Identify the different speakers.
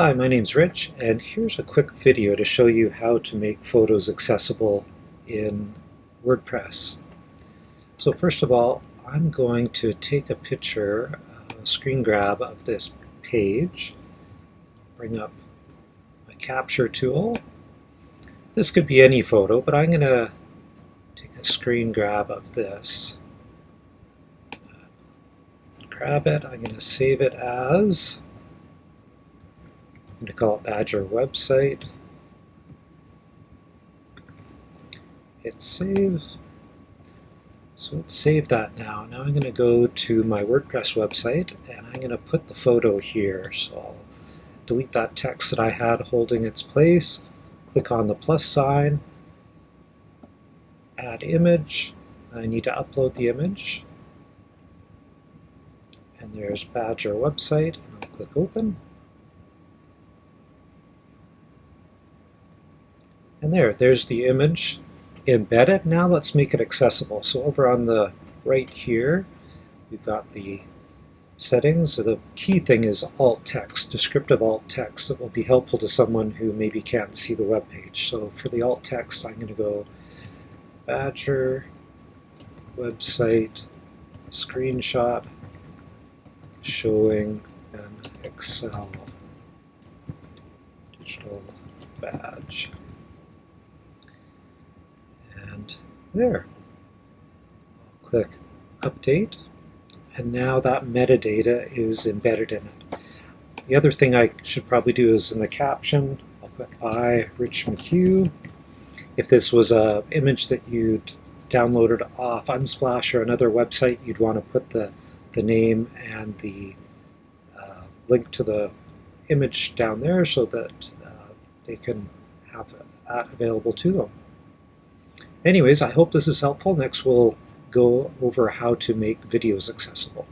Speaker 1: Hi, my name's Rich, and here's a quick video to show you how to make photos accessible in WordPress. So first of all, I'm going to take a picture, a screen grab of this page, bring up my capture tool. This could be any photo, but I'm going to take a screen grab of this. Grab it, I'm going to save it as I'm going to call it Badger website. Hit save. So let's save that now. Now I'm going to go to my WordPress website and I'm going to put the photo here. So I'll delete that text that I had holding its place, click on the plus sign, add image. I need to upload the image. And there's Badger website. I'll click open. And there, there's the image embedded. Now let's make it accessible. So over on the right here, we've got the settings. So the key thing is alt text, descriptive alt text that will be helpful to someone who maybe can't see the web page. So for the alt text, I'm going to go Badger website screenshot showing an Excel digital badge. There. Click Update, and now that metadata is embedded in it. The other thing I should probably do is in the caption, I'll put by Rich McHugh. If this was an image that you'd downloaded off Unsplash or another website, you'd want to put the, the name and the uh, link to the image down there so that uh, they can have that available to them. Anyways, I hope this is helpful. Next we'll go over how to make videos accessible.